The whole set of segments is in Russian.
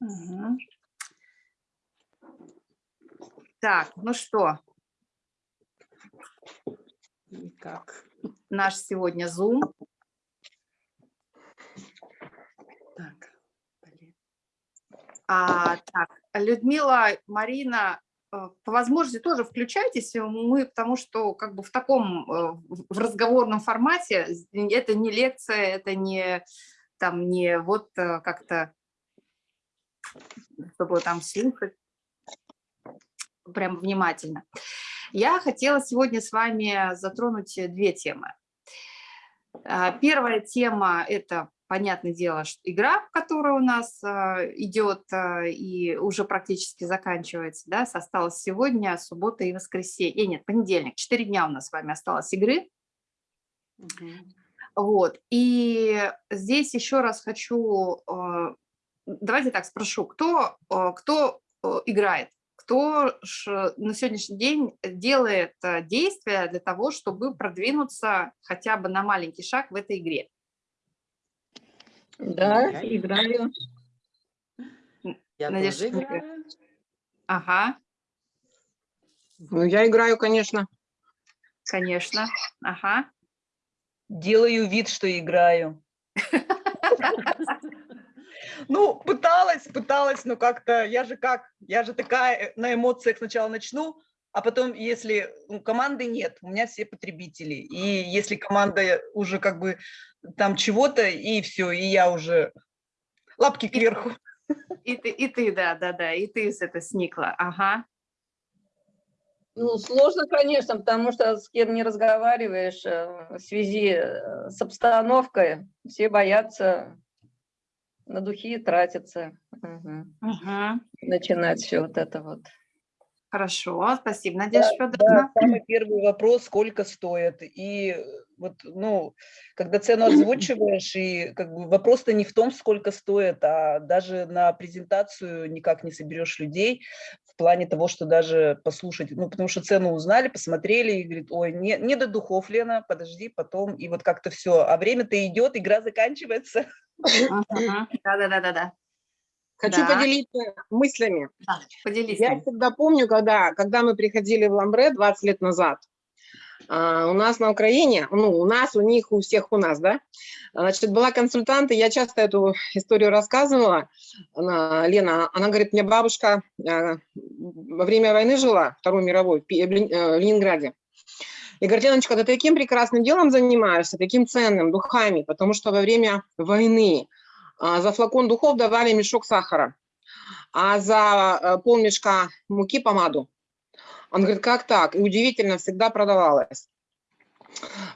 Мгм. Так, ну что, Никак. наш сегодня Zoom. Так. блин. А, так, Людмила, Марина, э, по возможности тоже включайтесь. Мы, потому что как бы в таком, э, в разговорном формате, это не лекция, это не там не вот э, как-то, чтобы там слушать прям внимательно. Я хотела сегодня с вами затронуть две темы. А, Первая тема – это, понятное дело, игра, которая у нас а, идет а, и уже практически заканчивается. Да? Осталось сегодня, суббота и воскресенье. Нет, понедельник. Четыре дня у нас с вами осталось игры. Мгм. Вот. И здесь еще раз хочу, давайте так спрошу, кто, э, кто э, играет? Кто ж на сегодняшний день делает э, действия для того, чтобы продвинуться хотя бы на маленький шаг в этой игре? Да, Я- играю. Я Надежда, тоже играю. Ага, Ну, я играю, конечно. конечно. Ага. Делаю вид, что играю. Ну, пыталась, пыталась, но как-то, я же как, я же такая на эмоциях сначала начну, а потом, если ну, команды нет, у меня все потребители. И если команда уже как бы там чего-то, и все, и я уже лапки кверху. И ты, и ты, да, да, да, и ты с это сникла. Ага. Ну, сложно, конечно, потому что с кем не разговариваешь э, в связи э, с обстановкой, все боятся на духи тратиться, Мгм. Мгм. начинать все вот это вот. Хорошо, спасибо, Надежда Да, Федоровна. самый первый вопрос, сколько стоит. И э, вот, ну, когда цену озвучиваешь, и как бы вопрос-то не в том, сколько стоит, а даже на презентацию никак не соберешь людей в плане того, что даже послушать, ну, потому что цену узнали, посмотрели и говорит, ой, не, не до духов, Лена, подожди, потом, и вот как-то все. А время-то идет, игра заканчивается. Да-да-да-да-да. Хочу Да. поделиться мыслями. Да, Поделись. Я всегда помню, когда, когда мы приходили в Ламбре 20 лет назад, а, у нас на Украине, ну, у нас, у них, у всех у нас, да, значит, была консультант, и я часто эту историю рассказывала, она, Лена, она говорит, мне бабушка а, во время войны жила, Второй мировой, в Пи- в Лен- э, в Ленинграде, и говорит, Леночка, ты таким прекрасным делом занимаешься, таким ценным, духами, потому что во время войны а, за флакон духов давали мешок сахара, а за э, полмешка муки помаду. Он говорит, как так? И удивительно, всегда продавалось.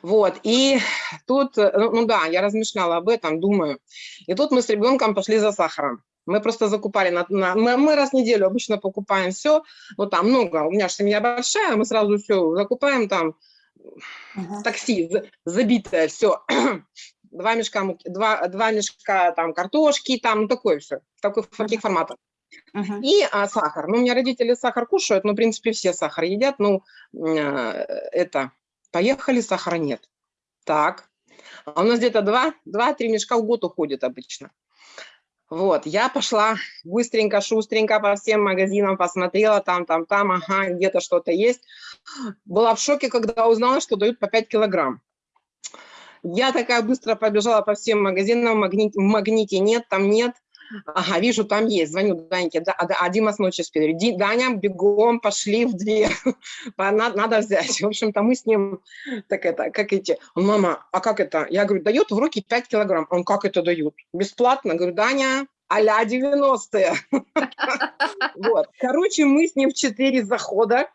Вот, и тут, ну ну да, я размышляла об этом, думаю. И тут мы с ребенком пошли за сахаром. Мы просто закупали, на, на- мы, мы раз в неделю обычно покупаем все, вот там много, у меня же семья большая, мы сразу все закупаем там, Мгм. такси за- забитое, все. Два мешка, муки- два, два мешка там картошки, там ну, такое все, такой, таких форматах. Мгм. И а, сахар. Ну, у меня родители сахар кушают, ну, в принципе, все сахар едят. Ну, э, это, поехали, сахара нет. Так. А у нас где-то два- два-три мешка в год уходит обычно. Вот, я пошла быстренько, шустренько по всем магазинам, посмотрела там, там, там, ага, где-то что-то есть. Была в шоке, когда узнала, что дают по 5 килограмм. Я такая быстро побежала по всем магазинам, в магните, в магните нет, там нет. Ага, вижу, там есть. Звоню Даньке, да, да, а Дима с ночи спит. Ди- Даня, бегом, пошли в дверь. По- на- Надо взять. В общем-то, мы с ним, так это, как эти, он, мама, а как это? Я говорю, дает в руки 5 килограмм. Он, как это дают? Бесплатно? Говорю, Даня, а-ля 90-е. Вот. Короче, мы с ним в 4 захода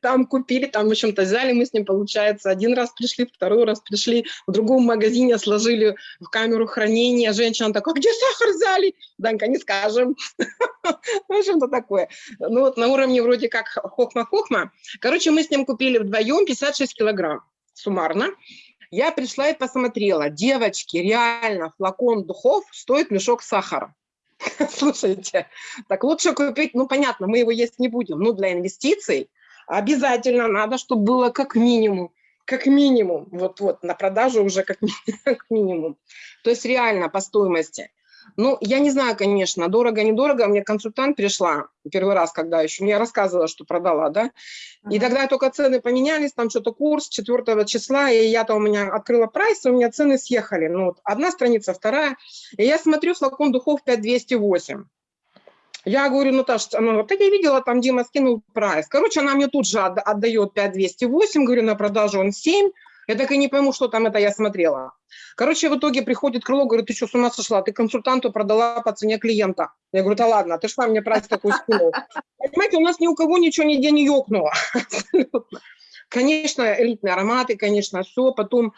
там купили, там, в общем-то, взяли, мы с ним, получается, один раз пришли, второй раз пришли, в другом магазине сложили в камеру хранения. Женщина такая, где сахар взяли? Данька, не скажем. В общем-то, такое. Ну вот на уровне вроде как хохма-хохма. Короче, мы с ним купили вдвоем 56 килограмм суммарно. Я пришла и посмотрела. Девочки, реально, флакон духов стоит мешок сахара. Слушайте, так лучше купить, ну понятно, мы его есть не будем, но для инвестиций обязательно надо, чтобы было как минимум, как минимум, вот-вот, на продажу уже как минимум. То есть реально по стоимости. Ну, я не знаю, конечно, дорого-недорого. Мне консультант пришла первый раз, когда еще, мне рассказывала, что продала, да. И тогда только цены поменялись, там что-то курс 4 числа, и я-то у меня открыла прайс, и у меня цены съехали. Ну, вот одна страница, вторая. И я смотрю, флакон духов 5208. Я говорю, Наташа, она говорит, так я видела, там Дима скинул прайс. Короче, она мне тут же отда- отдает 5208, говорю, на продажу он 7. Я так и не пойму, что там это я смотрела. Короче, в итоге приходит крыло, говорит, ты что, с ума сошла? Ты консультанту продала по цене клиента. Я говорю, да ладно, ты что мне прайс такой скинул? Понимаете, у нас ни у кого ничего нигде не ёкнуло. Конечно, элитные ароматы, конечно, все. Потом,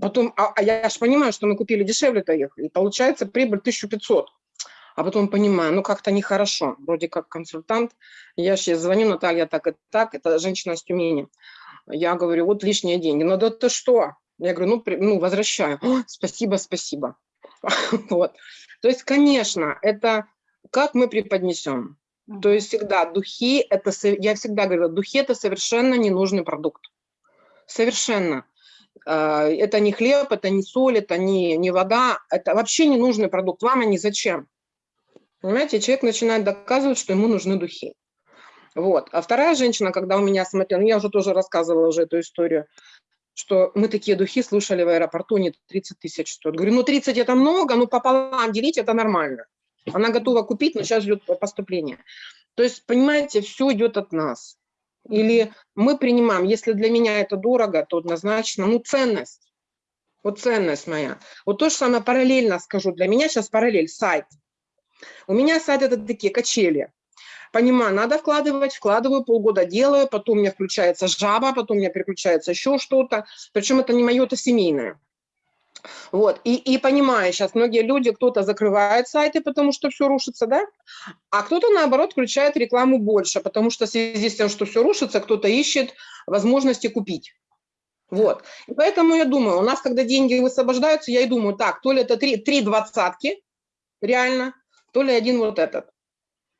потом а, а я же понимаю, что мы купили дешевле-то их. И получается прибыль 1500. А потом понимаю, ну как-то нехорошо. Вроде как консультант. Я сейчас звоню, Наталья, так и так. Это женщина из Тюмени. Я говорю, вот лишние деньги. Ну да ты что? Я говорю, ну, при- ну возвращаю. «О, спасибо, спасибо. Вот. То есть, конечно, это как мы преподнесем. То есть всегда духи, это, я всегда говорю, духи это совершенно ненужный продукт. Совершенно. А, Это не хлеб, это не соль, это не, не вода, это вообще ненужный продукт. Вам они зачем? Понимаете, человек начинает доказывать, что ему нужны духи. Вот. А вторая женщина, когда у меня смотрела, ну, я уже тоже рассказывала уже эту историю, что мы такие духи слушали в аэропорту, не 30 тысяч стоят. Говорю, ну 30 это много, ну пополам делить это нормально. Она готова купить, но сейчас ждет поступления. То есть, понимаете, все идет от нас. Или мы принимаем, если для меня это дорого, то однозначно, ну ценность. Вот ценность моя. Вот то же самое параллельно скажу. Для меня сейчас параллель сайт. У меня сайт это такие качели. Понимаю, надо вкладывать, вкладываю, полгода делаю, потом у меня включается жаба, потом у меня переключается еще что-то. Причем это не мое, это семейное. Вот, и, и понимаю, сейчас многие люди, кто-то закрывает сайты, потому что все рушится, да, а кто-то, наоборот, включает рекламу больше, потому что в связи с тем, что все рушится, кто-то ищет возможности купить. Вот, и поэтому я думаю, у нас, когда деньги высвобождаются, я и думаю, так, то ли это три, три двадцатки, реально, то ли один вот этот.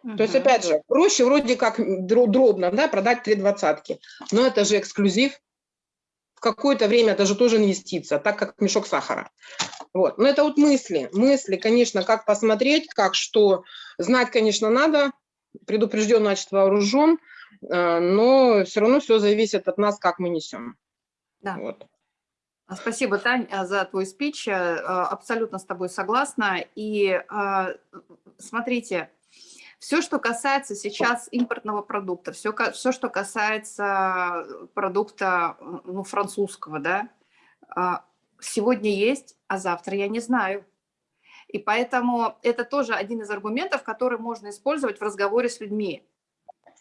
То есть, опять же, проще вроде как дро- дробно да, продать три двадцатки, но это же эксклюзив. В какое-то время это же тоже инвестиция, так как мешок сахара. Вот. Но это вот мысли. Мысли, конечно, как посмотреть, как что. Знать, конечно, надо. Предупрежден, значит, вооружен. э, Но все равно все зависит от нас, как мы несем. Да. Вот. А, Спасибо, Тань, а, за твой спич. Э, Абсолютно с тобой согласна. И смотрите, все, что касается сейчас импортного продукта, все, все что касается продукта ну, французского, да, а, сегодня есть, а завтра я не знаю. И поэтому это тоже один из аргументов, который можно использовать в разговоре с людьми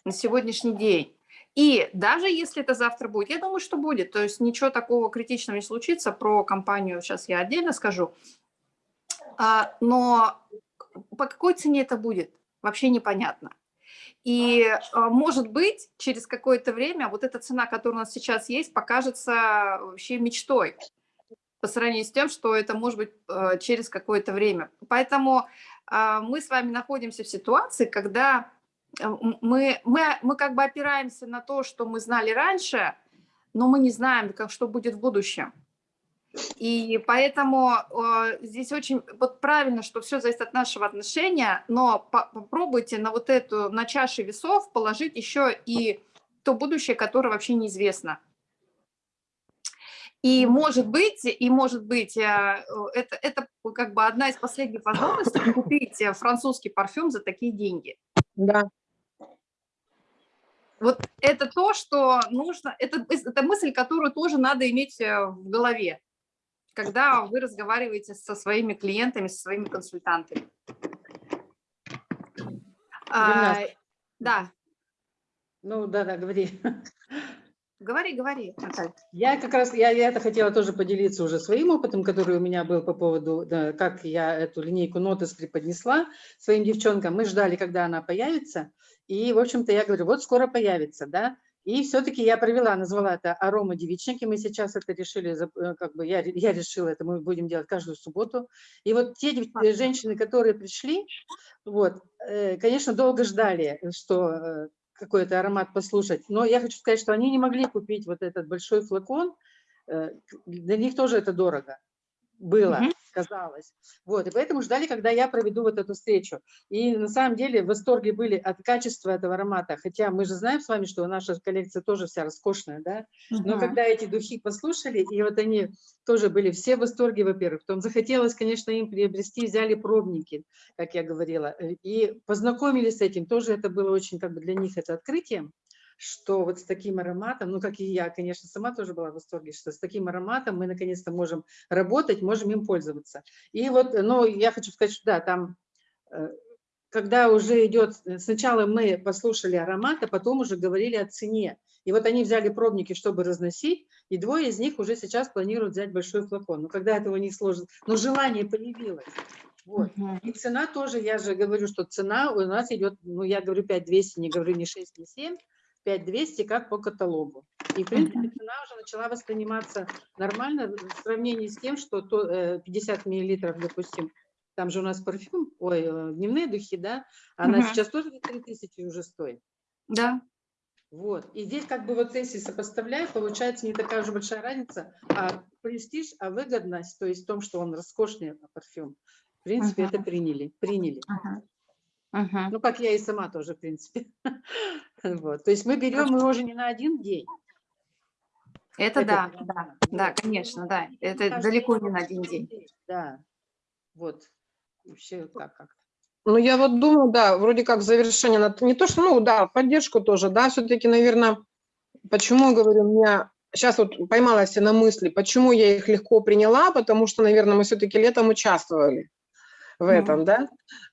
на сегодняшний день. И даже если это завтра будет, я думаю, что будет, то есть ничего такого критичного не случится, про компанию сейчас я отдельно скажу, А, но по какой цене это будет, вообще непонятно. И а, может быть, через какое-то время вот эта цена, которая у нас сейчас есть, покажется вообще мечтой по сравнению с тем, что это может быть э, через какое-то время. Поэтому а, мы с вами находимся в ситуации, когда э, мы, мы, мы как бы опираемся на то, что мы знали раньше, но мы не знаем, как, что будет в будущем. И поэтому э, здесь очень вот правильно, что все зависит от нашего отношения, но по- попробуйте на вот эту, на чаше весов положить еще и то будущее, которое вообще неизвестно. И может быть, и может быть, э, это, это как бы одна из последних возможностей купить французский парфюм за такие деньги. Да. Вот это то, что нужно, это, это мысль, которую тоже надо иметь э, в голове, когда вы разговариваете со своими клиентами, со своими консультантами. А, да, Ну, да-да, говори. говори, говори, Наталья. Я как раз, я, я это хотела тоже поделиться уже своим опытом, который у меня был по поводу, да, как я эту линейку Нотес преподнесла своим девчонкам. Мы ждали, когда она появится, и, в общем-то, я говорю, вот скоро появится, да, и все-таки я провела, назвала это арома девичники, мы сейчас это решили, э, как бы я, я решила это, мы будем делать каждую субботу. И вот те женщины, которые пришли, вот, э, конечно, долго ждали, что э, какой-то аромат послушать. Но я хочу сказать, что они не могли купить вот этот большой флакон. Для них тоже это дорого было. Мгм. Казалось. Вот, и поэтому ждали, когда я проведу вот эту встречу. И на самом деле в восторге были от качества этого аромата, хотя мы же знаем с вами, что наша коллекция тоже вся роскошная, да, но Мгм. когда эти духи послушали, и вот они тоже были все в восторге, во-первых, потом захотелось, конечно, им приобрести, взяли пробники, как я говорила, э, и познакомились с этим, тоже это было очень как бы для них это открытием, что вот с таким ароматом, ну, как и я, конечно, сама тоже была в восторге, что с таким ароматом мы наконец-то можем работать, можем им пользоваться. И вот, ну, я хочу сказать, что да, там, э, когда уже идет, э, сначала мы послушали аромат, а потом уже говорили о цене. И вот они взяли пробники, чтобы разносить, и двое из них уже сейчас планируют взять большой флакон. Но когда этого не сложно, но желание появилось. Вот. И цена тоже, я же говорю, что цена у нас идет, ну, я говорю 5200, не говорю ни 6, ни 7, 5200 как по каталогу. И, в принципе, цена уже начала восприниматься нормально в сравнении с тем, что то, э, 50 миллилитров, допустим, там же у нас парфюм, ой, э, дневные духи, да, она Мгм. сейчас тоже 3000 уже стоит. Да. Вот. И здесь как бы вот если сопоставляю, получается не такая уже большая разница, а престиж, а выгодность, то есть в том, что он роскошный парфюм, в принципе, Мгм. это приняли, приняли. Мгм. Мгм. Ну, как я и сама тоже, в принципе. Вот. То есть мы берем его уже не на один день. Это этот да, да, да, конечно, да. Это Каждый далеко не на один день. Да. Вот. Вообще так как. Ну, я вот думаю, да, вроде как завершение, не то, что, ну, да, поддержку тоже, да, все-таки, наверное, почему, говорю, меня сейчас вот поймалась я на мысли, почему я их легко приняла, потому что, наверное, мы все-таки летом участвовали в этом, да,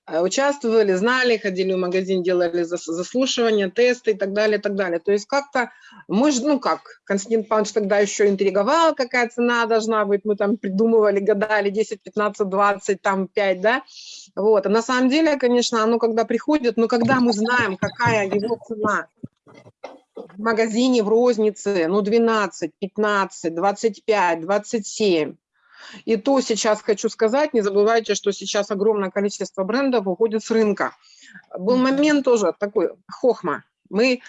Э, участвовали, знали, ходили в магазин, делали зас- заслушивания, тесты и так далее, и так далее. То есть как-то мы же, ну как, Константин Павлович тогда еще интриговал, какая цена должна быть, мы там придумывали, гадали 10, 15, 20, там 5, да, вот, а на самом деле, конечно, оно когда приходит, но когда мы знаем, какая его цена в магазине, в рознице, ну 12, 15, 25, 27, и то сейчас хочу сказать, не забывайте, что сейчас огромное количество брендов уходит с рынка. Был момент тоже такой, хохма. Мы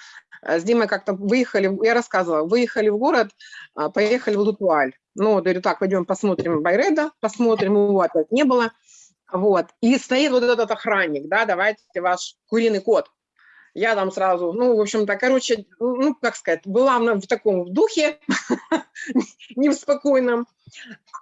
э, с Димой как-то выехали, я рассказывала, выехали в город, а, поехали в Лутуаль. Ну, говорю, так, пойдем посмотрим Байреда, посмотрим, его опять не было. Вот. И стоит вот этот охранник, да, давайте ваш куриный кот. Я там сразу, ну, в общем-то, короче, ну, как сказать, была в таком духе, не в спокойном.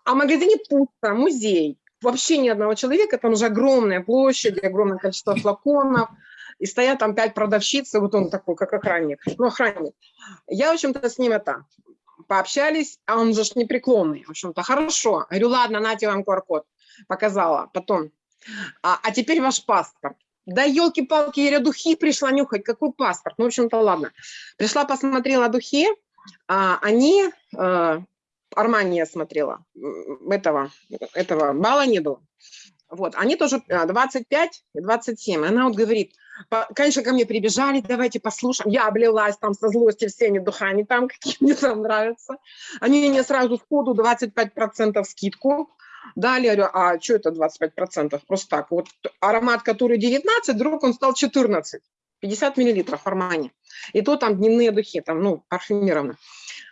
А магазине пусто, музей. Вообще ни одного человека, там же огромная площадь, огромное количество флаконов. И стоят там пять продавщиц, вот он такой, как охранник. Ну, охранник. Я, в общем-то, с ним это пообщались, а он же ж непреклонный. В общем-то, хорошо. Говорю, ладно, нате вам QR-код. Показала. Потом, а, а теперь ваш паспорт. Да елки-палки, я говорю, духи пришла нюхать, какой паспорт? Ну, в общем-то, ладно. Пришла, посмотрела духи, а, они, э, Армани я смотрела, этого, этого балла не было. Вот, они тоже а, 25 и 27. Она вот говорит, конечно, ко мне прибежали, давайте послушаем. Я облилась там со злости всеми духами, там, какие мне там нравятся. Они мне сразу сходу 25% скидку говорю, а что это 25%? Просто так. Вот аромат, который 19, вдруг он стал 14. 50 миллилитров Армани. И то там дневные духи, там, ну, парфюмированно.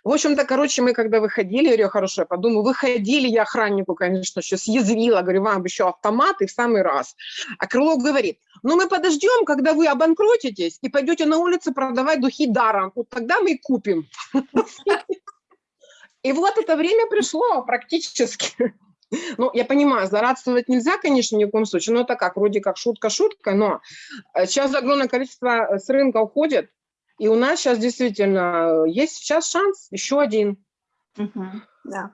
В общем-то, короче, мы когда выходили, я говорю, хорошо, я подумаю, выходили, я охраннику, конечно, еще съязвила, говорю, вам еще автомат и в самый раз. А Крылов говорит, ну мы подождем, когда вы обанкротитесь и пойдете на улицу продавать духи даром, вот тогда мы и купим. И вот это время пришло практически. Ну, я понимаю, злорадствовать нельзя, конечно, ни в коем случае, но это как, вроде как шутка-шутка, но э, сейчас огромное количество э, с рынка уходит, и у нас сейчас действительно есть сейчас шанс, еще один. Да.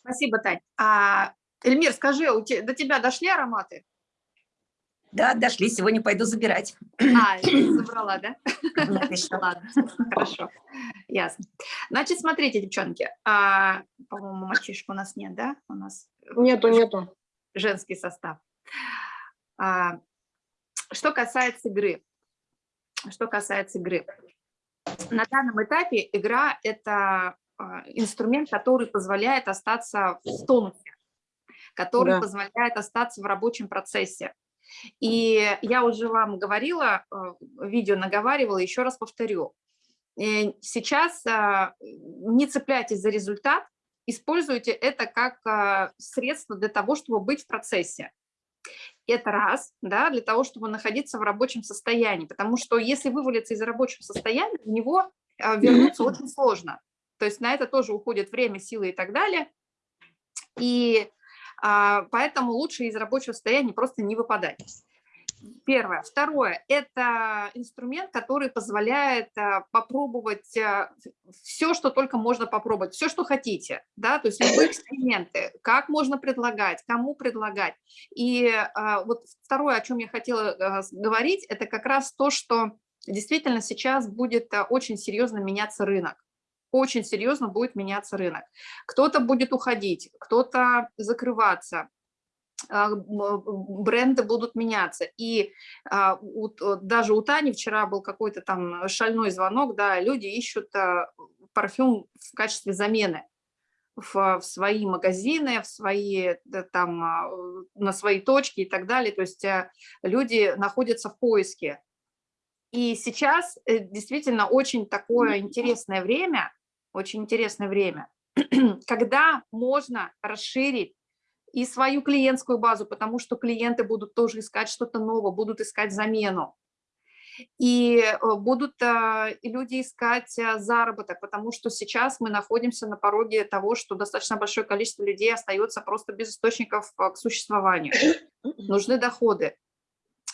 Спасибо, Тань. А, Эльмир, скажи, у те- до тебя дошли ароматы? Да, дошли, сегодня пойду забирать. А, забрала, да? Нет еще. Ладно, хорошо, ясно. Значит, смотрите, девчонки, а, по-моему, мальчишек у нас нет, да? У нас Нету, нету. женский состав. А, Что касается игры, что касается игры, на данном этапе игра – это а, инструмент, который позволяет остаться в тонусе, который Да. позволяет остаться в рабочем процессе. И я уже вам говорила, э, видео наговаривала, еще раз повторю. Э, Сейчас а, не цепляйтесь за результат, используйте это как а, средство для того, чтобы быть в процессе. Это раз, да, для того, чтобы находиться в рабочем состоянии, потому что если вывалиться из рабочего состояния, в него а, вернуться очень сложно. То есть на это тоже уходит время, силы и так далее. И поэтому лучше из рабочего состояния просто не выпадать. Первое. Второе. Это инструмент, который позволяет а, попробовать все, что только можно попробовать, все, что хотите. Да? То есть любые эксперименты, как можно предлагать, кому предлагать. И а, вот второе, о чем я хотела говорить, это как раз то, что действительно сейчас будет очень серьезно меняться рынок очень серьезно будет меняться рынок. Кто-то будет уходить, кто-то закрываться, а, бренды будут меняться. И а, даже у Тани вчера был какой-то там шальной звонок, да, люди ищут а, парфюм в качестве замены в, в свои магазины, в свои, там, на свои точки и так далее. То есть люди находятся в поиске. И сейчас э, действительно очень такое интересное время, очень интересное время, когда можно расширить и свою клиентскую базу, потому что клиенты будут тоже искать что-то новое, будут искать замену. И э, будут э, люди искать э, заработок, потому что сейчас мы находимся на пороге того, что достаточно большое количество людей остается просто без источников к существованию. Нужны доходы.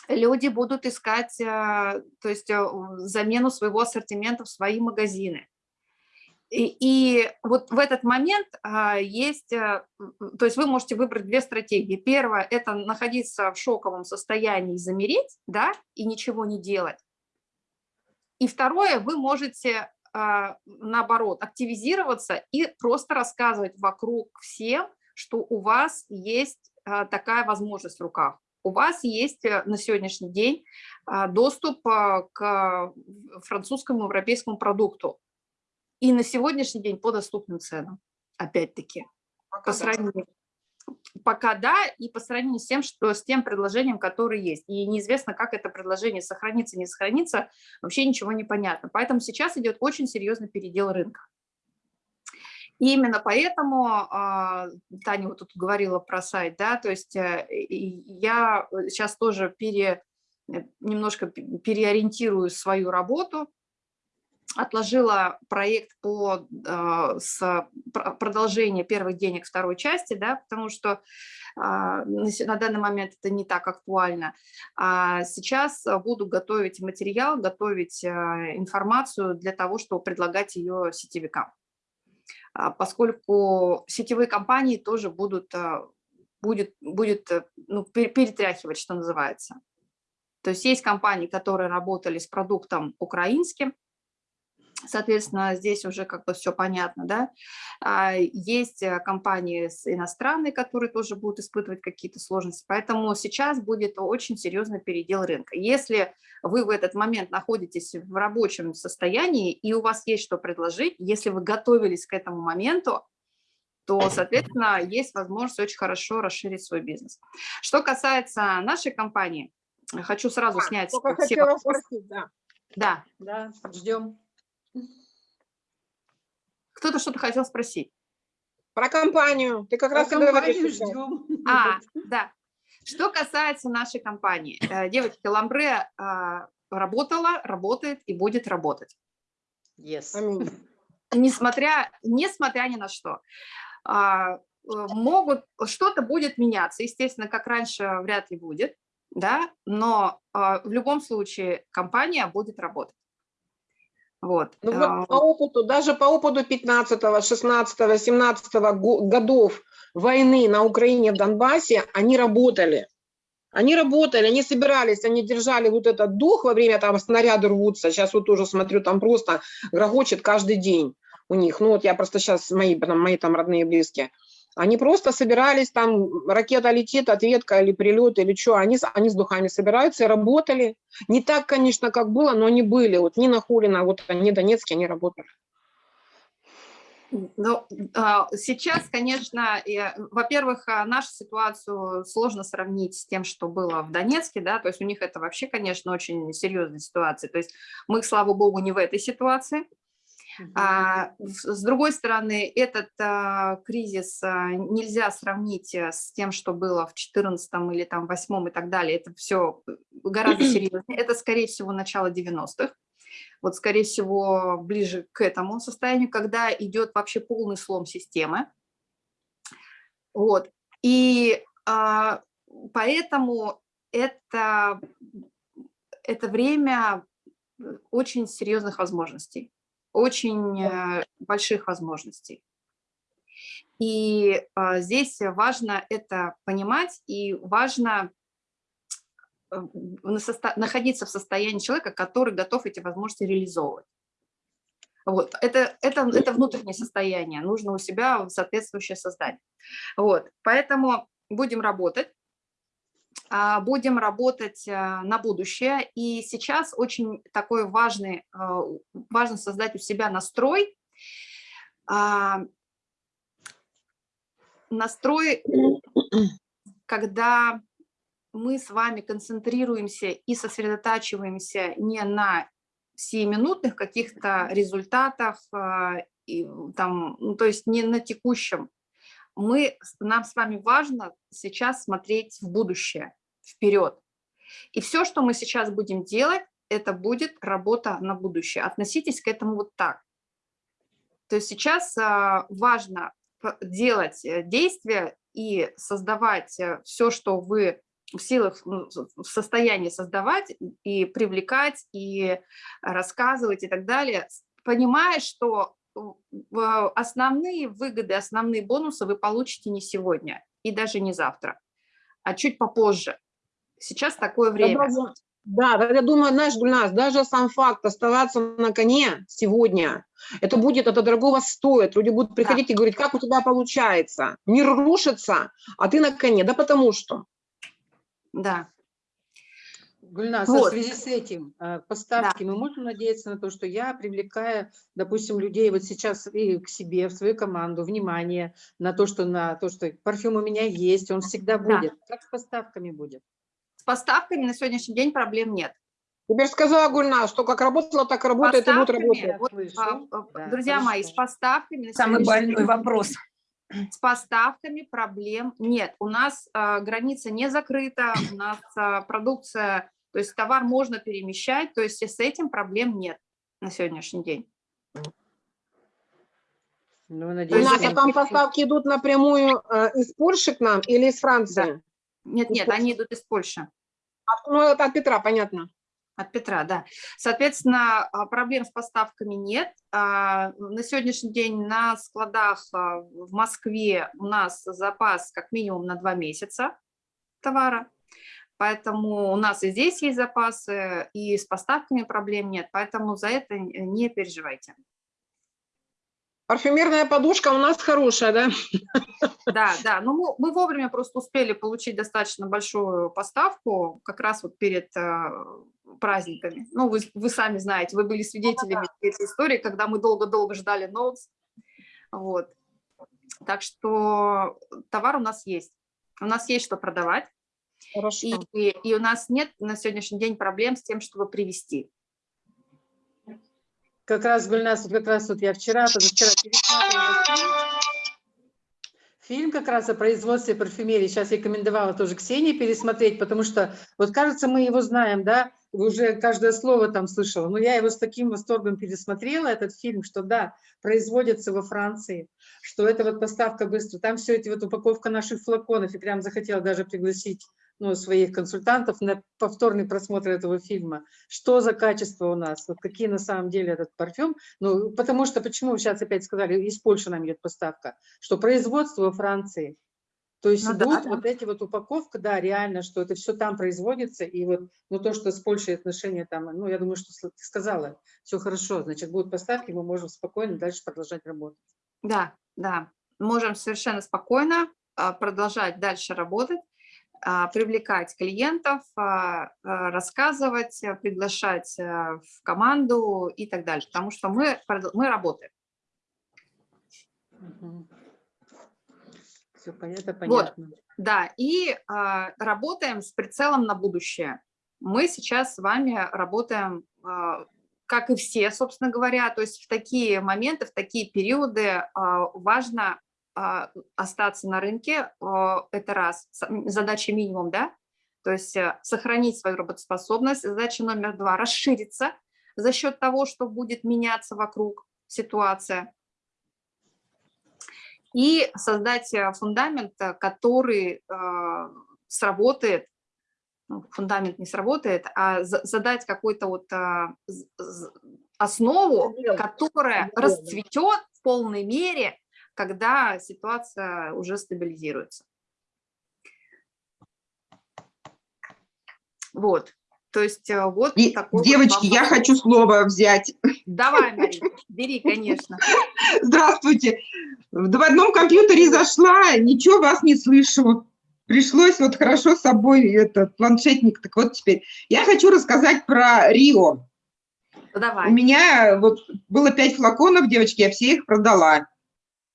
Люди будут искать то есть, замену своего ассортимента в свои магазины. И, и вот в этот момент а, есть, а, то есть вы можете выбрать две стратегии. Первое – это находиться в шоковом состоянии замереть, да, и ничего не делать. И второе, вы можете, а, наоборот, активизироваться и просто рассказывать вокруг всем, что у вас есть а, такая возможность в руках. У вас есть э, на сегодняшний день а, доступ а, к французскому европейскому продукту и на сегодняшний день по доступным ценам, опять-таки. По сравнению, пока да, и по сравнению с тем, что с тем предложением, которое есть. И неизвестно, как это предложение сохранится, не сохранится, вообще ничего не понятно. Поэтому сейчас идет очень серьезный передел рынка. И именно поэтому, а, Таня вот тут говорила про сайт, да, то есть э, я сейчас тоже пере, э, немножко переориентирую свою работу, отложила проект по э, с продолжение первых денег второй части, да, потому что э, на данный момент это не так актуально. А сейчас буду готовить материал, готовить э, информацию для того, чтобы предлагать ее сетевикам. А, поскольку сетевые компании тоже будут, будет, будет ну, перетряхивать, что называется. То есть есть компании, которые работали с продуктом украинским, Соответственно, здесь уже как бы все понятно, да. А, есть э, компании иностранные, которые тоже будут испытывать какие-то сложности, поэтому сейчас будет очень серьезный передел рынка. Если вы в этот момент находитесь в рабочем состоянии и у вас есть что предложить, если вы готовились к этому моменту, то, соответственно, есть возможность очень хорошо расширить свой бизнес. Что касается нашей компании, хочу сразу а, снять все вопросы. Спросить, да. Да. Да, ждем. Кто-то что-то хотел спросить. Про компанию. Ты как Про раз компанию ждем. А, да. Что касается нашей компании. Э, девочки, Ламбре а, работала, работает и будет работать. Yes. Несмотря, несмотря ни на что. А, э, могут, что-то будет меняться. Естественно, как раньше вряд ли будет, да, но а, в любом случае компания будет работать. Вот. Ну вот а, по опыту, даже по опыту 15, 16, 17 годов войны на Украине, в Донбассе, они работали. Они работали, они собирались, они держали вот этот дух во время, там снаряды рвутся. Сейчас вот тоже смотрю, там просто грохочет каждый день у них. Ну вот я просто сейчас, мои, там, мои там родные близкие. Они просто собирались, там ракета летит, ответка или прилет, или что, они, они с духами собираются и работали. Не так, конечно, как было, но они были. Вот Нина Хулина, вот они донецкие, они работали. Ну, а, сейчас, конечно, во-первых, а, нашу ситуацию сложно сравнить с тем, что было в Донецке, да, то есть у них это вообще, конечно, очень серьезная ситуация. То есть мы, слава богу, не в этой ситуации. А, С другой стороны, этот а, кризис а, нельзя сравнить э, с тем, что было в 14 или там 8 и так далее. Это все гораздо серьезнее. Это, скорее всего, начало 90-х. Вот, скорее всего, ближе к этому состоянию, когда идет вообще полный слом системы. Вот. И а, поэтому это, это время э, очень серьезных возможностей, очень э, больших возможностей. И а, здесь важно это понимать, и важно э, находиться в состоянии человека, который готов эти возможности реализовывать. Вот. Это, это, это внутреннее состояние, нужно у себя соответствующее создать. Вот. Поэтому будем работать, будем работать а, на будущее. И сейчас очень такой важный, а, важно создать у себя настрой, а, настрой, когда мы с вами концентрируемся и сосредотачиваемся не на сиюминутных каких-то результатах, а, и, там, ну, то есть не на текущем. Мы, нам с вами важно сейчас смотреть в будущее, вперед. И все, что мы сейчас будем делать, это будет работа на будущее. Относитесь к этому вот так. То есть сейчас а, важно делать э, действия и создавать все, что вы в силах, ну, в состоянии создавать и привлекать, и рассказывать и так далее, понимая, что основные выгоды, основные бонусы вы получите не сегодня и даже не завтра, а чуть попозже. Сейчас такое время. Да, да, я думаю, знаешь, Гульнас, даже сам факт оставаться на коне сегодня, это будет, это дорогого стоит. Люди будут приходить и говорить, как у тебя получается? Мир рушится, а ты на коне. Да потому что. Да. Гульнас, Вот. а в связи с этим э, поставки, мы можем надеяться на то, что я привлекаю, допустим, людей вот сейчас и к себе, в свою команду, внимание на то, что на то, что парфюм у меня есть, он всегда Да. будет. Как с поставками будет? С поставками на сегодняшний день проблем нет. Теперь сказала Гульнас, что как работала, так и работает и будет работать. вот, а, а, Да, друзья мои, с хорошо. поставками на Самый сегодняшний больной день- вопрос. с поставками проблем нет. У нас а, граница не закрыта, у нас а, продукция, то есть товар можно перемещать, то есть с этим проблем нет на сегодняшний день. Ну, У надеюсь, нас есть а там поставки идут напрямую э, из Польши к нам или из Франции? Нет, нет, они идут из Польши. От- Ну, это от Петра, понятно. От Петра, да. Соответственно, а, проблем с поставками нет. А, На сегодняшний день на складах а, в Москве у нас запас как минимум на два месяца товара. Поэтому у нас и здесь есть запасы, и с поставками проблем нет. Поэтому за это не переживайте. Парфюмерная подушка у нас хорошая, да? Да, да, но мы, мы вовремя просто успели получить достаточно большую поставку, как раз вот перед э, праздниками. Ну, вы, вы сами знаете, вы были свидетелями этой истории, когда мы долго-долго ждали ноутс. Вот. Так что товар у нас есть. У нас есть что продавать, Хорошо. и, и, и у нас нет на сегодняшний день проблем с тем, чтобы привести. Как раз, Гульнас, вот как раз вот я вчера, позавчера пересматривала фильм. Как раз о производстве парфюмерии. Сейчас рекомендовала тоже Ксении пересмотреть, потому что, вот кажется, мы его знаем, да, уже каждое слово там слышала. Но я его с таким восторгом пересмотрела, этот фильм, что да, производится во Франции, что это вот поставка быстро. Там все эти вот упаковка наших флаконов, и прям захотела даже пригласить ну, своих консультантов на повторный просмотр этого фильма. Что за качество у нас, вот какие на самом деле этот парфюм. Ну, потому что, почему сейчас опять сказали, из Польши нам идет поставка, что производство во Франции. То есть Ну да, идут да. вот эти вот упаковка, да, реально, что это все там производится, и вот, ну, то, что с Польшей отношения там, ну, я думаю, что ты сказала, все хорошо, значит, будут поставки, мы можем спокойно дальше продолжать работать. Да, да, можем совершенно спокойно а, продолжать дальше работать, привлекать клиентов, а, а, рассказывать, а, приглашать а, в команду и так далее, потому что мы, мы работаем. Все понятно, понятно. Да, и а, работаем с прицелом на будущее. Мы сейчас с вами работаем а, как и все, собственно говоря. То есть в такие моменты, в такие периоды а, важно а, остаться на рынке, а, это раз, задача минимум, да, то есть э, сохранить свою работоспособность. Задача номер два – расшириться за счет того, что будет меняться вокруг ситуация. И создать э, фундамент, э, который сработает, ну, фундамент не сработает, а за- задать какую-то вот а, основу, которая расцветет в полной мере, когда ситуация уже стабилизируется. Вот, то есть э, вот И, такой вот девочки, вам я хочу слово взять. Давай, Мария, бери, конечно. Здравствуйте. В одном компьютере зашла, ничего вас не слышу. Пришлось вот хорошо с собой этот планшетник. Так вот теперь. Я хочу рассказать про Рио. Ну, У Давай. меня вот было пять флаконов, девочки, я все их продала.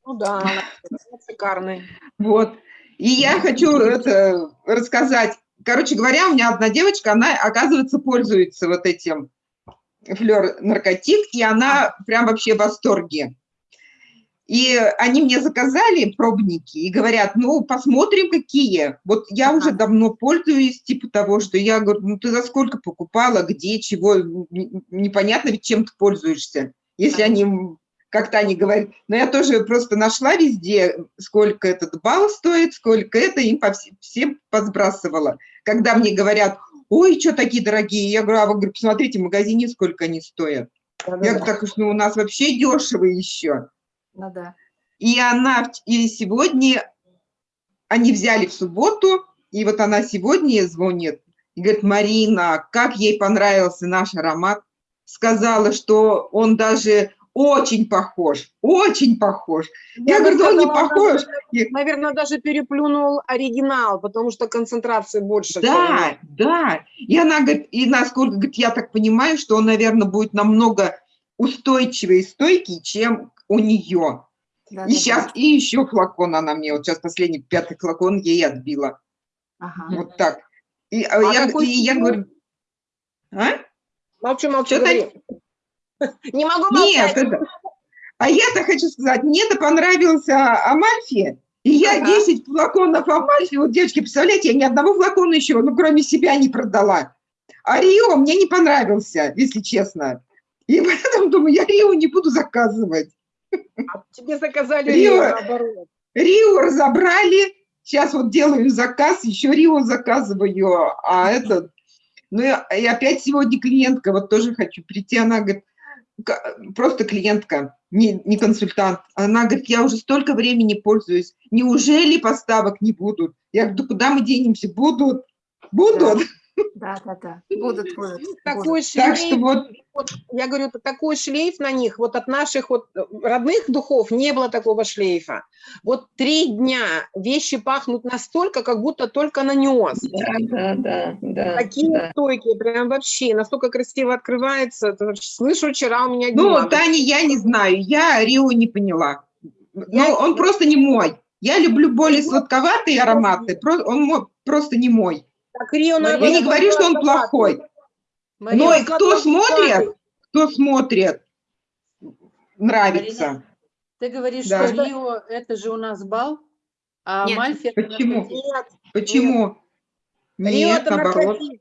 Ну да, шикарный. Вот. И я хочу это рассказать. Короче говоря, у меня одна девочка, она, оказывается, пользуется вот этим флер наркотик, и она прям вообще в восторге. И они мне заказали пробники и говорят, ну, посмотрим, какие. Вот я уже давно пользуюсь, типа того, что я говорю, ну, ты за сколько покупала, где, чего, непонятно ведь чем ты пользуешься. Если они, как-то они говорят, но я тоже просто нашла везде, сколько этот балл стоит, сколько это, им по вс- всем посбрасывала. Когда мне говорят, ой, что такие дорогие, я говорю, а вы говорю, посмотрите в магазине, сколько они стоят. Я говорю, так уж, ну, у нас вообще дешево еще. Ну да. И она, и сегодня, они взяли в субботу, и вот она сегодня звонит, и говорит, Марина, как ей понравился наш аромат. Сказала, что он даже очень похож, очень похож. Я, говорю, да он не похож. И- Наверное, даже переплюнул оригинал, потому что концентрации больше. Да, да. И она говорит, и насколько, говорит, я так понимаю, что он, наверное, будет намного устойчивее и стойкий, чем у нее. Да, И да, сейчас, да. и еще флакон она мне, вот сейчас последний, пятый флакон ей отбила. Ага. Вот так. И, а А я, и я говорю, а? Молчу, молчу, Что-то- говори. Не могу Нет, молчать. это... А я-то хочу сказать, мне-то понравился Амальфи, и я Ага. 10 флаконов Амальфи, вот, девочки, представляете, я ни одного флакона еще, ну, кроме себя не продала. А Рио мне не понравился, если честно. И поэтому думаю, я Рио не буду заказывать. А Тебе заказали Рио. Рио, наоборот. Рио разобрали, сейчас вот делаю заказ, еще Рио заказываю, а этот... Ну и, опять сегодня клиентка, вот тоже хочу прийти, она говорит, «Ка- просто клиентка, не, не консультант. Она говорит, я уже столько времени пользуюсь, неужели поставок не будут? Я говорю, да куда мы денемся? Будут, будут. Да, да, да. Будут, будут. будут. Такой Так что шлейф, вот, вот, я говорю, такой шлейф на них, вот от наших вот э, родных духов не было такого шлейфа. Вот три дня вещи пахнут настолько, как будто только нанес. Да, да, да, да. Такие да. стойкие, прям вообще, настолько красиво открывается. Слышу, вчера у меня ну. Таня, я не знаю, я Рио не поняла. Я- Ну, он просто не мой. Я люблю более сладковатые ароматы, он просто не мой. Так, Рио, Я Я не говорю, что он плохой. Мария, Но и кто сладковатый. смотрит, кто смотрит, нравится. ты говоришь, Да. что Рио – это же у нас бал, а Нет. Мальфи – это Почему? Нет, Почему? Рио Нет, это наоборот. наркотик.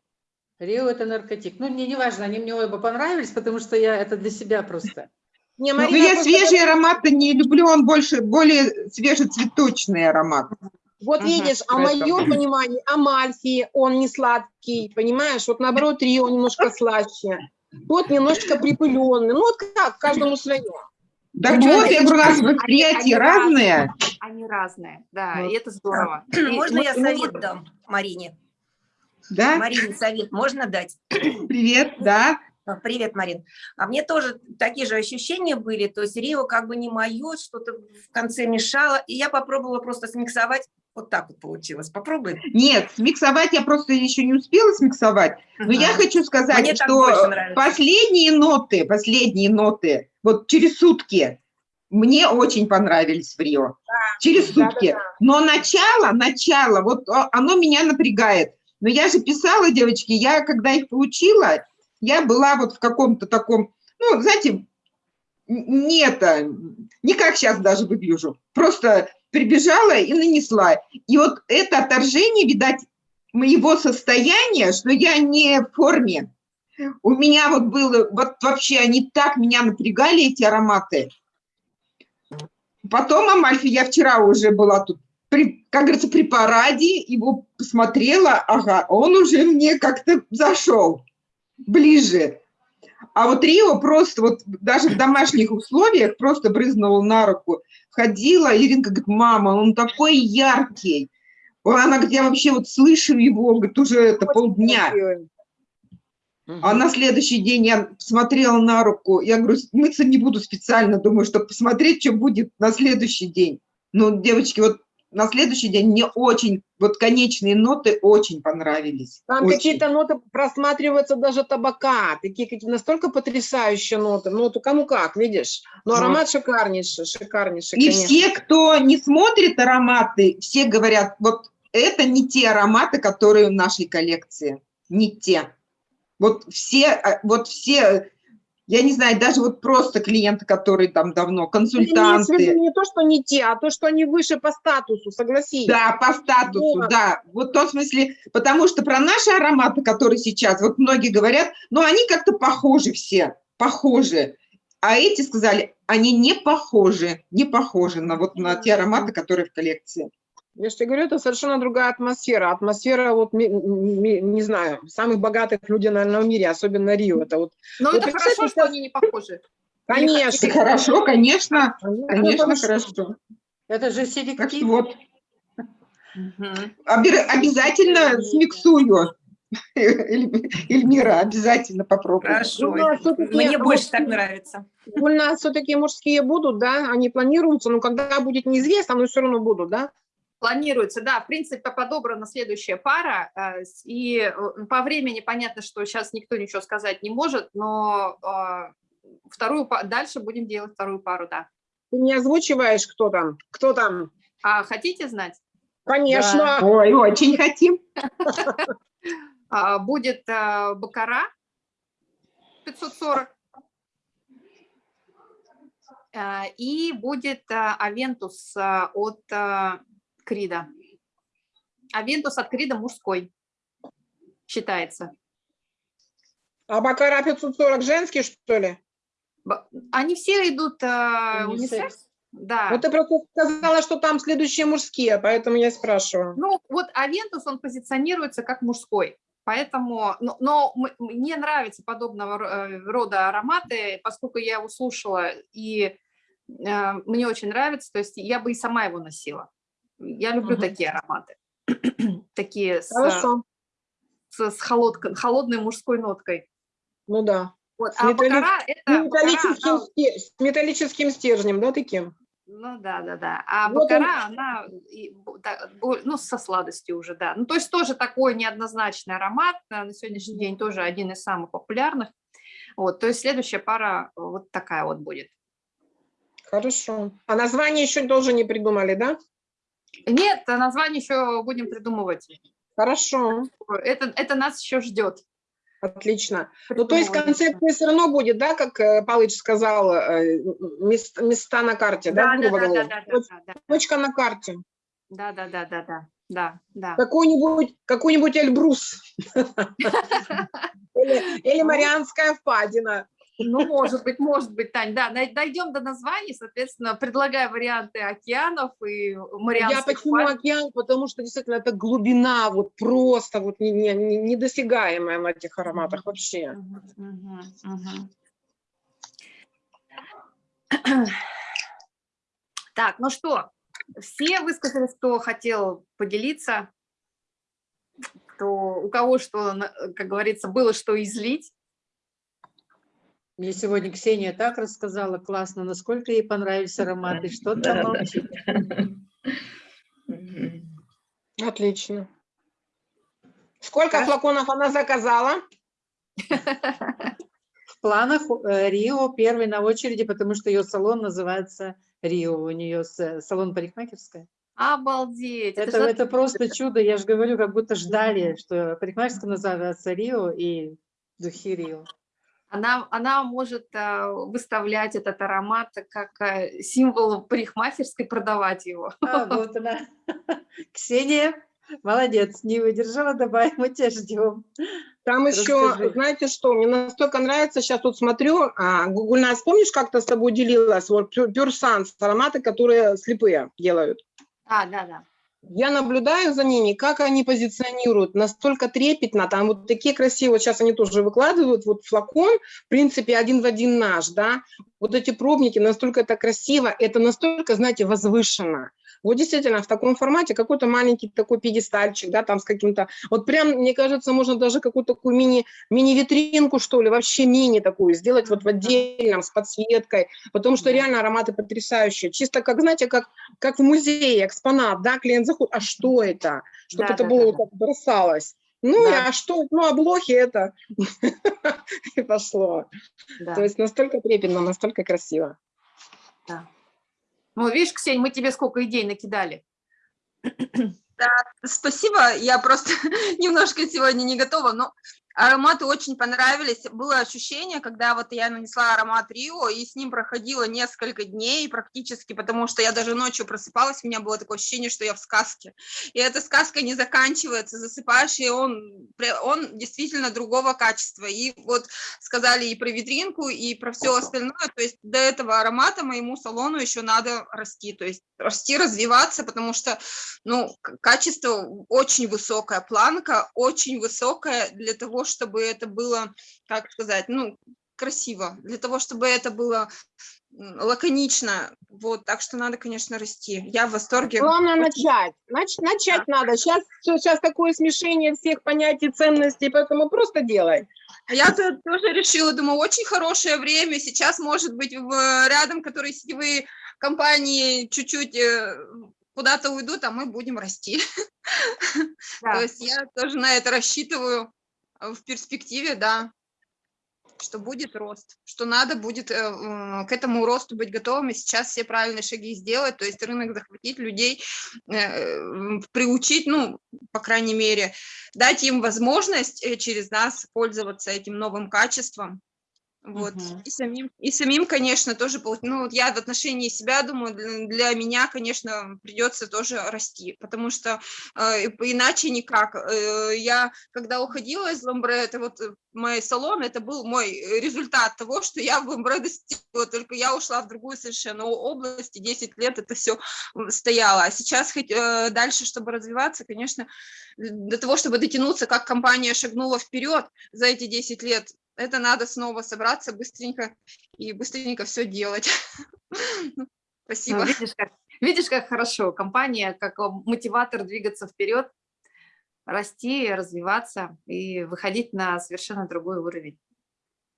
Рио – это наркотик. Ну, мне не важно, они мне оба понравились, потому что я это для себя просто. Не, Ну, Марина, я просто свежий аромат не люблю, он больше, более свежецветочный аромат. Вот Ага, видишь, а моем понимании Амальфи, он не сладкий, понимаешь? Вот наоборот, Рио немножко слаще. Тот немножко припыленный. Ну вот как, каждому свое. Так Ну, вот, я говорю, у нас они- восприятие они разные, да, Вот. и это здорово. И Можно мы- я совет дам Марине? Да? Марине совет можно дать? Привет, да. А, Привет, Марин. А мне тоже такие же ощущения были, то есть Рио как бы не мое, что-то в конце мешало, и я попробовала просто смиксовать, вот так вот получилось. Попробуй. Нет, смиксовать я просто еще не успела смиксовать. Но я хочу сказать, Мне что последние ноты, последние ноты, вот через сутки, мне очень понравились в Рио. через да, сутки. да. Но начало, начало, вот оно меня напрягает. Но я же писала, девочки, я когда их получила, я была вот в каком-то таком ну, знаете, не это, не как сейчас даже выгляжу. Просто прибежала и нанесла. И вот это отторжение, видать, моего состояния, что я не в форме. У меня вот было, вот вообще они так меня напрягали, эти ароматы. Потом Амальфи, я вчера уже была тут, при, как говорится, при параде, его посмотрела, ага, он уже мне как-то зашел ближе. А вот Рио просто вот даже в домашних условиях просто брызнула на руку. Ходила, Иринка говорит, мама, он такой яркий. Она говорит, я вообще вот слышу его, говорит, уже это полдня. А на следующий день я смотрела на руку, я говорю, мыться не буду специально, думаю, чтобы посмотреть, что будет на следующий день. Ну, девочки, вот на следующий день мне очень, вот конечные ноты очень понравились. Там какие-то ноты просматриваются даже табака, такие какие настолько потрясающие ноты. Ну, вот кому как, видишь? Но Вот. аромат шикарнейший, шикарнейший, И конечно. все, кто не смотрит ароматы, все говорят, вот это не те ароматы, которые в нашей коллекции, не те. Вот все, а, вот все, я не знаю, даже вот просто клиенты, которые там давно, Это имеется в виду консультанты, не то, что не те, а то, что они выше по статусу, согласись. Да, по статусу, Вот. да. Вот в том смысле, потому что про наши ароматы, которые сейчас, вот многие говорят, ну, они как-то похожи все, похожи. А эти сказали, они не похожи, не похожи на вот на те ароматы, которые в коллекции. Я же тебе говорю, это совершенно другая атмосфера. Атмосфера, вот, не знаю, самых богатых людей, наверное, в мире, особенно Рио. Это вот, Но Вот это хорошо, что они не похожи. конечно. Хорошо, конечно, Конечно, конечно, хорошо. хорошо. Это же Так селектив. вот, обе- обязательно смиксую. Эль- Эльмира, обязательно попробую. Хорошо. Ну, а Мне больше так нравится. У нас все-таки мужские будут, да, они планируются, но когда будет неизвестно, но все равно будут, да? Планируется, да, в принципе, подобрана следующая пара, э, и э, по времени понятно, что сейчас никто ничего сказать не может, но э, вторую, дальше будем делать вторую пару, да. Ты не озвучиваешь, кто там? Кто там? А хотите знать? Конечно. Ой, очень хотим. А, Будет э, Baccarat 540, э, и будет Aventus от Creed а. Aventus от Creed а мужской считается. А Baccarat 540 женский, что ли? Они все идут э, Унисекс. унисекс. Да. Вот ты просто сказала, что там следующие мужские, поэтому я спрашиваю. Ну, вот Aventus, он позиционируется как мужской. Поэтому, но, но мне нравятся подобного э, рода ароматы, поскольку я его слушала, и э, мне очень нравится, то есть я бы и сама его носила. Я люблю Мгм. такие ароматы. такие с, Хорошо. с, с холодко- холодной мужской ноткой. Ну да. Вот. С А металли- Бакара С это... Бакара, металлическим, она- сте- с металлическим стержнем, да, таким? Ну да, да, да. А Вот он- Бакара, она, да, бо- ну, со сладостью уже, да. Ну, то есть тоже такой неоднозначный аромат, а, на сегодняшний день тоже один из самых популярных. Вот, то есть следующая пара вот такая вот будет. Хорошо. А название еще тоже не придумали, да? Нет, а название еще будем придумывать. Хорошо. Это, это нас еще ждет. Отлично. Ну, то есть концепция все равно будет, да, как э, Палыч сказал, э, мест- места на карте, да, Да, да, да, да, да, да. Точка на карте. Да, да, да, да, да, да, да. Какой-нибудь какой-нибудь Эльбрус. Или или Марианская впадина. Ну, может быть, может быть, Тань, да, дойдем до названий, соответственно, предлагаю варианты океанов и Я Марианских почему впадин. океан? Потому что действительно это глубина, вот просто вот не- не- не- недосягаемая на этих ароматах вообще. Мгм, мгм, мгм. Так, ну что, все высказались, кто хотел поделиться, кто, у кого что, как говорится, было что излить. Мне сегодня Ксения так рассказала классно, насколько ей понравились ароматы, что там молчит. Мгм. Отлично. Сколько Хорошо. флаконов она заказала? В планах э, Рио первый на очереди, потому что ее салон называется Рио, у нее с- салон парикмахерская. Обалдеть! Это, же это просто чудо, я же говорю, как будто ждали, что парикмахерская называется Рио и духи Рио. Она, она может а, выставлять этот аромат как а, символ парикмахерской, продавать его. А, вот она. Ксения, молодец, не выдержала, давай, мы тебя ждем. Там еще, Расскажи. знаете что, мне настолько нравится, сейчас тут смотрю, а, Гугульнас, помнишь, как-то с тобой делилась, вот Sans, ароматы, которые слепые делают. А, да, да. Я наблюдаю за ними, как они позиционируют, настолько трепетно, там вот такие красивые, сейчас они тоже выкладывают, вот флакон, в принципе, один в один наш, да, вот эти пробники, настолько это красиво, это настолько, знаете, возвышенно. Вот действительно, в таком формате какой-то маленький такой пьедестальчик, да, там с каким-то, вот прям, мне кажется, можно даже какую-то такую мини, мини-витринку, что ли, вообще мини такую сделать вот в отдельном, с подсветкой, потому что реально ароматы потрясающие, чисто как, знаете, как, как в музее, экспонат, да, клиент заходит, а что это? Чтобы Да, это да, было да, вот так бросалось. Ну, Да. а что, ну, облохи это, и пошло. да. То есть настолько трепетно, настолько красиво. Ну, видишь, Ксень, мы тебе сколько идей накидали. Спасибо, я просто немножко сегодня не готова, но ароматы очень понравились. Было ощущение, когда вот я нанесла аромат Рио, и с ним проходило несколько дней практически, потому что я даже ночью просыпалась, у меня было такое ощущение, что я в сказке. И эта сказка не заканчивается, засыпаешь, и он, он действительно другого качества. И вот сказали и про витринку, и про все остальное, то есть до этого аромата моему салону еще надо расти, то есть расти, развиваться, потому что ну, качество очень высокая, планка очень высокая для того, чтобы это было, как сказать, ну, красиво, для того, чтобы это было лаконично, вот, так что надо, конечно, расти. Я в восторге. Главное начать. Нач- начать надо. Сейчас, сейчас такое смешение всех понятий, ценностей, поэтому просто делай. А Я то- тоже решила, думаю, очень хорошее время, сейчас, может быть, в, рядом, которые сетевые компании чуть-чуть э, куда-то уйдут, а мы будем расти. Да. То есть я тоже на это рассчитываю э, в перспективе, да, что будет рост, что надо будет э, к этому росту быть готовыми, сейчас все правильные шаги сделать, то есть рынок захватить, людей э, приучить, ну, по крайней мере, дать им возможность э, через нас пользоваться этим новым качеством. Вот. Мгм. И, самим, и самим, конечно, тоже, пол- ну, вот я в отношении себя думаю, для, для меня, конечно, придется тоже расти, потому что э, иначе никак. Э, Я, когда уходила из Ламбре, это вот э, мой салон, это был мой э, результат того, что я в Ламбре достигла, только я ушла в другую совершенно область, и 10 лет это все стояло. А сейчас хоть э, дальше, чтобы развиваться, конечно, для того, чтобы дотянуться, как компания шагнула вперед за эти 10 лет, это надо снова собраться быстренько и быстренько все делать. Ну, Ну, Спасибо. видишь, как, видишь, как хорошо. Компания как а, мотиватор двигаться вперед, расти, развиваться и выходить на совершенно другой уровень.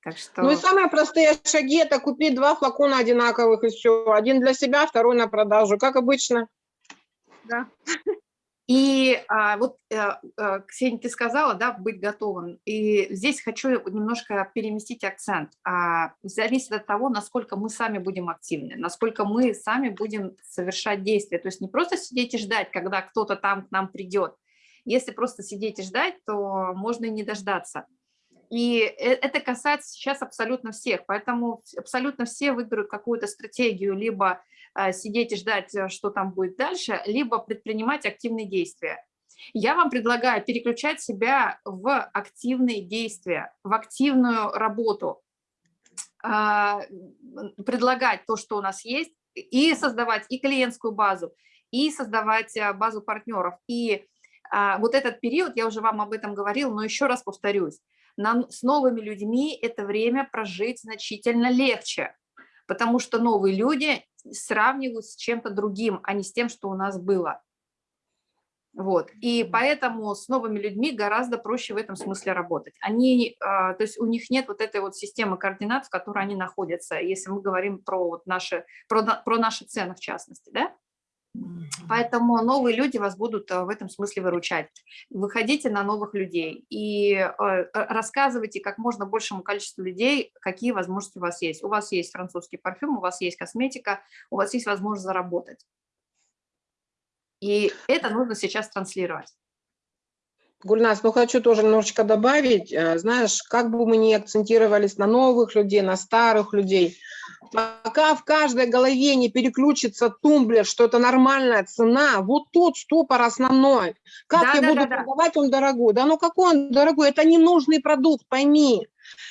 Так что... Ну и самые простые шаги – это купить два флакона одинаковых и все. Один для себя, второй на продажу, как обычно. Да. И а, вот, э, Ксения, ты сказала, да, быть готовым. И здесь хочу немножко переместить акцент. А, зависит от того, насколько мы сами будем активны, насколько мы сами будем совершать действия. То есть не просто сидеть и ждать, когда кто-то там к нам придет. Если просто сидеть и ждать, то можно и не дождаться. И э- это касается сейчас абсолютно всех, поэтому абсолютно все выберут какую-то стратегию, либо а, сидеть и ждать, э, что там будет дальше, либо предпринимать активные действия. Я вам предлагаю переключать себя в активные действия, в активную работу, а, предлагать то, что у нас есть, и создавать и клиентскую базу, и создавать а, базу партнеров. И а, вот этот период, я уже вам об этом говорила, но еще раз повторюсь, нам с новыми людьми это время прожить значительно легче, потому что новые люди сравнивают с чем-то другим, а не с тем, что у нас было. Вот. И поэтому с новыми людьми гораздо проще в этом смысле работать. Они, а, то есть у них нет вот этой вот системы координат, в которой они находятся, если мы говорим про, вот наши, про, про наши цены в частности. Да? Поэтому новые люди вас будут а, в этом смысле выручать. Выходите на новых людей и э, э, рассказывайте как можно большему количеству людей, какие возможности у вас есть. У вас есть французский парфюм, у вас есть косметика, у вас есть возможность заработать. И это нужно сейчас транслировать. Гульнас, ну хочу тоже немножечко добавить. Э, Знаешь, как бы мы ни акцентировались на новых людей, на старых людей, пока в каждой голове не переключится тумблер, что это нормальная цена, вот тут ступор основной. Как Да, я да, буду да, да. продавать он дорогой? Да ну какой он дорогой? Это ненужный продукт, пойми.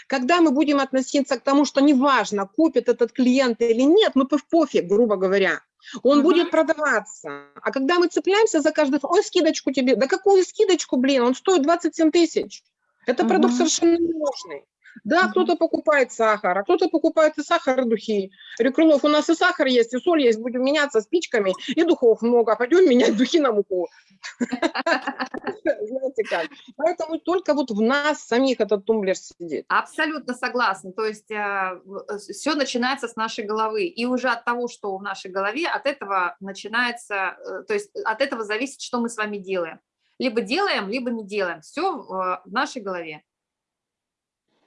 Когда мы будем относиться к тому, что неважно, купит этот клиент или нет, ну пов- пофиг, грубо говоря, он Мгм. будет продаваться. А когда мы цепляемся за каждый, ой, скидочку тебе, да какую скидочку, блин, он стоит 27 тысяч. Это продукт Мгм. совершенно ненужный. Да, кто-то покупает сахар, а кто-то покупает и сахар, и духи. Рекрылов, у нас и сахар есть, и соль есть, будем меняться спичками, и духов много, а пойдем менять духи на муку. Знаете как. Поэтому только вот в нас самих этот тумблер сидит. Абсолютно согласна. То есть все начинается с нашей головы. И уже от того, что в нашей голове, от этого начинается, э, то есть от этого зависит, что мы с вами делаем. Либо делаем, либо не делаем. Все в нашей голове.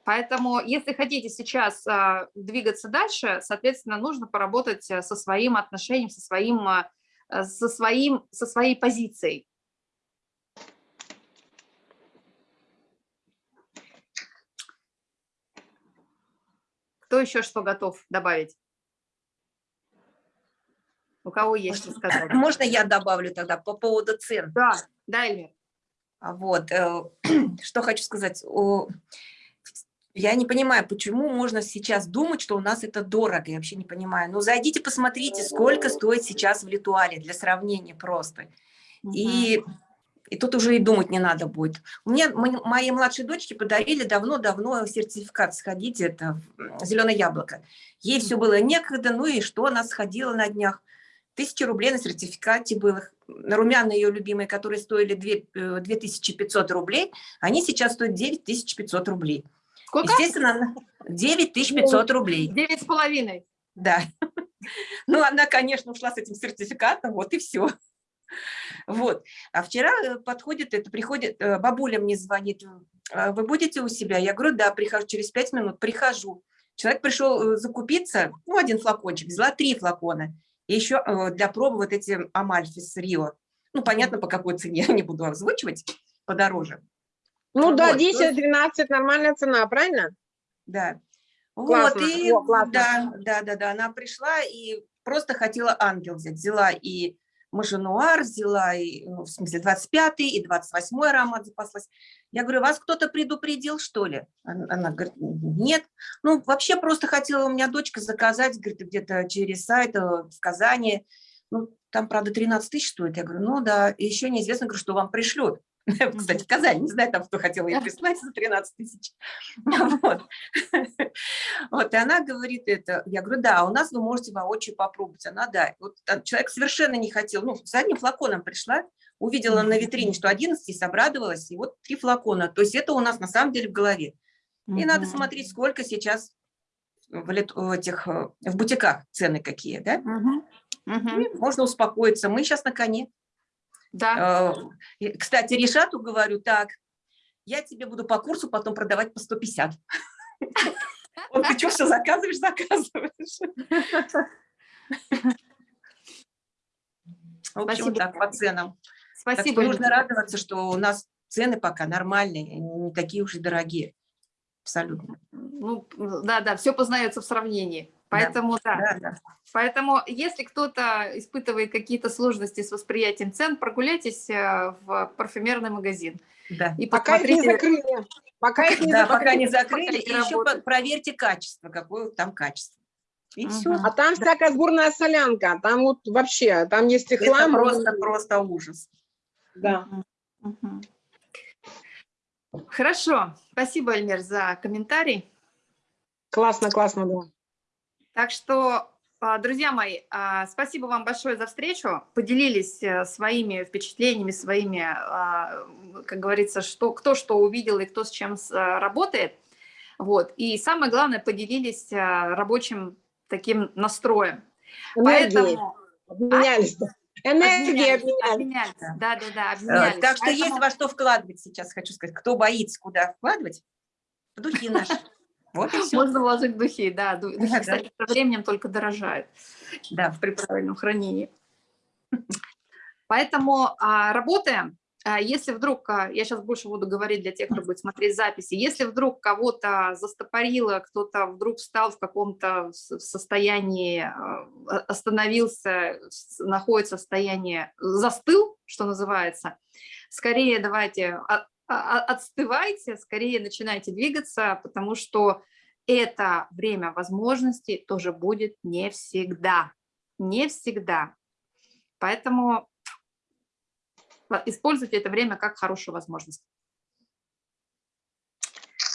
Поэтому, если хотите сейчас а, двигаться дальше, соответственно, нужно поработать э, со своим отношением, со своим, а, э, со своим, со своей позицией. Кто еще что готов добавить? У кого есть что сказать? Можно я добавлю тогда по поводу цен? Да, да, Эльвир. А Вот, э, что хочу сказать. Я не понимаю, почему можно сейчас думать, что у нас это дорого, я вообще не понимаю. Ну, зайдите, посмотрите, сколько стоит сейчас в Литуале, для сравнения просто. И, и тут уже и думать не надо будет. У меня, мо- моей младшей дочке подарили давно-давно сертификат сходить, это зеленое яблоко. Ей все было некогда, ну и что, она сходила на днях. Тысяча рублей на сертификате было. На румяна ее любимые, которые стоили две- э, 2500 рублей, они сейчас стоят 9500 рублей. Сколько? Естественно, она- 9500 рублей. Девять с половиной. Да. Ну, она, конечно, ушла с этим сертификатом, вот и все. Вот. А вчера э, подходит это, приходит, э, бабуля мне звонит, «А вы будете у себя? Я говорю, да, прихожу, через пять минут прихожу. Человек пришел э, закупиться, ну, один флакончик, взяла три флакона. И еще для пробы вот эти Амальфи с Рио. Ну, понятно, по какой цене, я не буду озвучивать, подороже. Ну да, Вот, есть- 10-12 нормальная цена, правильно? Да. Классно, Вот, и о, классно. да, да, да, да, она пришла и просто хотела ангел взять. Взяла и маженуар, взяла, и, ну, в смысле, 25-й и 28-й аромат запаслась. Я говорю, вас кто-то предупредил, что ли? Она, она говорит, нет. Ну, вообще просто хотела у меня дочка заказать, говорит, где-то через сайт э, в Казани. Ну, там, правда, 13 тысяч стоит. Я говорю, ну да, и еще неизвестно, говорю, что вам пришлют. Кстати, в Казани, не знаю, там кто хотел ей прислать за 13 тысяч. Вот. Вот, и она говорит это, я говорю, да, у нас вы можете воочию попробовать. Она, да. Вот а, человек совершенно не хотел, ну, с одним флаконом пришла, увидела на витрине, что 11, обрадовалась, и вот три флакона. То есть это у нас на самом деле в голове. И надо смотреть, сколько сейчас в, этих, э, в бутиках цены какие, да? Мгм. И можно успокоиться. Мы сейчас на коне. Да. И, Кстати, Решату говорю, так, я тебе буду по курсу потом продавать по 150. Он, ты что, все заказываешь, заказываешь? В общем, Спасибо. так, по ценам. Так что Спасибо. нужно радоваться, что у нас цены пока нормальные, не такие уж и дорогие. Абсолютно. Ну, да, да, все познается в сравнении. Поэтому, да. Да, да. Поэтому, если кто-то испытывает какие-то сложности с восприятием цен, прогуляйтесь э, в парфюмерный магазин да. и Пока их не закрыли. Пока их не Да, закрыли. пока не закрыли, и еще проверьте качество, какое там качество. И все. Мгм. А там всякая сборная солянка, там вот вообще, там есть и Это хлам. просто, просто ужас. Да. Мгм. Хорошо. Спасибо, Эльмир, за комментарий. Классно, классно, да. Так что, а, друзья мои, а, спасибо вам большое за встречу. Поделились э, своими впечатлениями, своими, а, как говорится, что, кто что увидел и кто с чем а, работает. Вот. И самое главное, поделились а, рабочим таким настроем. Энергией. Поэтому Обменялись. Энергией обменялись, обменялись. обменялись. Да, да, да, Э, обменялись. Так что есть Поэтому- во что вкладывать сейчас, хочу сказать. Кто боится, куда вкладывать, духи наши. Вот и все. Можно вложить духи, да. ду- Духи, Да, кстати, со временем только дорожают. Да. при правильном хранении. Поэтому а, работаем, а, если вдруг, а, я сейчас больше буду говорить для тех, кто будет смотреть записи, если вдруг кого-то застопорило, кто-то вдруг встал в каком-то состоянии, остановился, находится в состоянии, застыл, что называется, скорее давайте отстывайте, скорее начинайте двигаться, потому что это время возможностей тоже будет не всегда, не всегда. Поэтому а, используйте это время как хорошую возможность.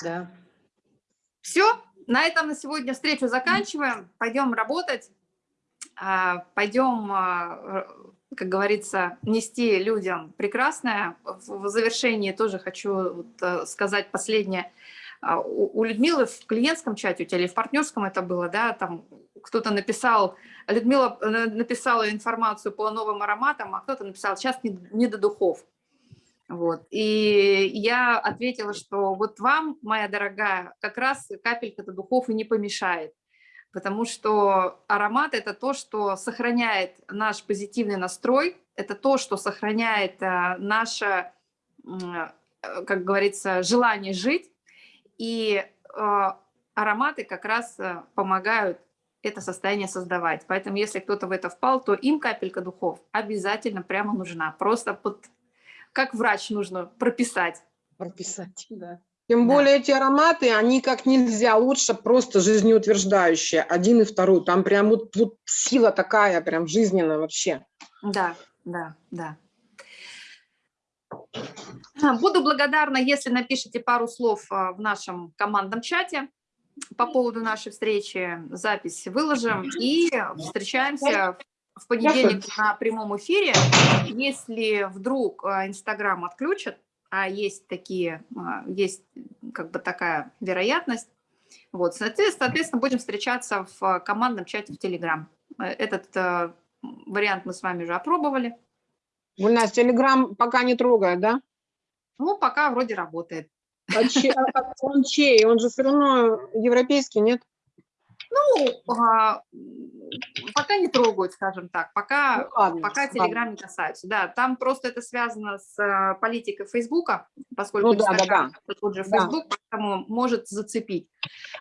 Да. Все, на этом на сегодня встречу заканчиваем. Пойдем работать, а, пойдем, а, как говорится, нести людям прекрасное. В завершении тоже хочу а, сказать последнее. А, У у Людмилы в клиентском чате, у тебя или в партнерском это было, да, там кто-то написал, Людмила э, написала информацию по новым ароматам, а кто-то написал, сейчас не, не до духов. Вот. И я ответила, что вот вам, моя дорогая, как раз капелька-то духов и не помешает, потому что аромат – это то, что сохраняет наш позитивный настрой, это то, что сохраняет а, наше, э, как говорится, желание жить, и а, ароматы как раз а, помогают это состояние создавать. Поэтому если кто-то в это впал, то им капелька духов обязательно прямо нужна. Просто под, как врач нужно прописать. Прописать, да. Тем Да. более эти ароматы, они как нельзя лучше просто жизнеутверждающие. Один и второй. Там прям вот, вот сила такая, прям жизненная вообще. Да, да, да. А, Буду благодарна, если напишите пару слов а, в нашем командном чате по поводу нашей встречи. Запись выложим и встречаемся в понедельник на прямом эфире. Если вдруг а, Инстаграм отключат, а есть такие, а, есть как бы такая вероятность, вот, соответственно, будем встречаться в командном чате в Телеграм. Э, Этот э, вариант мы с вами уже опробовали. Гульнас, Телеграм пока не трогает, да? Ну, пока вроде работает. А че- а- а он чей? Он же все равно европейский, нет? Ну, а, пока не трогают, скажем так, пока, Ну, ладно, пока. Телеграм не касаются. Да, там просто это связано с а, политикой Фейсбука, поскольку Ну да, да, да. это тот же Да. Фейсбук, поэтому может зацепить.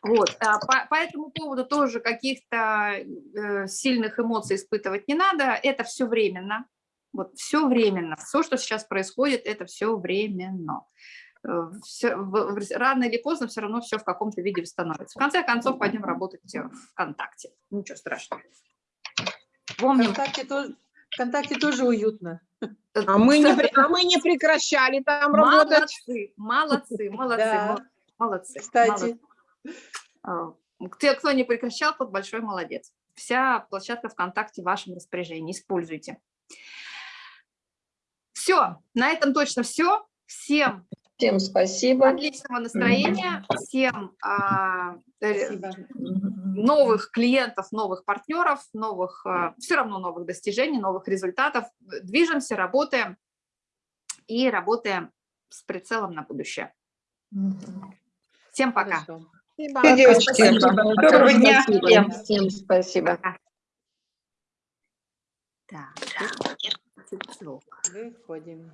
Вот. а по, по этому поводу тоже каких-то э, сильных эмоций испытывать не надо. Это все временно. Вот все временно. Все, что сейчас происходит, это все временно. Э, всё- в- в- рано или поздно все равно все в каком-то виде восстановится. В конце концов, пойдем работать э, ВКонтакте. Ничего страшного. Помним. ВКонтакте тоже, ВКонтакте тоже уютно. А мы не, а мы не прекращали там работать. Молодцы, молодцы, молодцы, Да. мол- молодцы. Кстати. молодцы. Те, кто не прекращал, тот большой молодец. Вся площадка ВКонтакте в вашем распоряжении. Используйте. Все, на этом точно все. Всем Всем спасибо. отличного настроения, всем а, э, Спасибо. новых клиентов, новых партнеров, новых, все равно новых достижений, новых результатов. Движемся, работаем и работаем с прицелом на будущее. Всем пока. Хорошо. Спасибо. Всё, девочки, Спасибо. доброго дня всем. Всем спасибо. Так. Выходим.